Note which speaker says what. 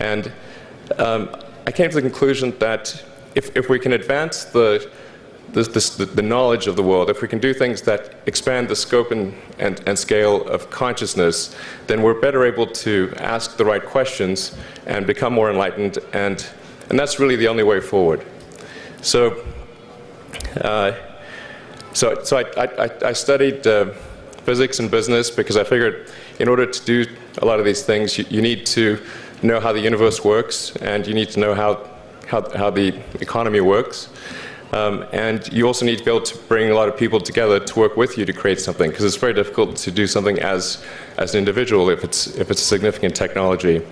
Speaker 1: And um, I came to the conclusion that if, if we can advance the, the, the, the, knowledge of the world, if we can do things that expand the scope and, and, and scale of consciousness, then we're better able to ask the right questions and become more enlightened, and, and that's really the only way forward. So, uh, so, so I, I, I studied uh, physics and business because I figured in order to do a lot of these things, you, you need to know how the universe works, and you need to know how, how, how the economy works. Um, and you also need to be able to bring a lot of people together to work with you to create something, because it's very difficult to do something as, as an individual if it's, if it's a significant technology.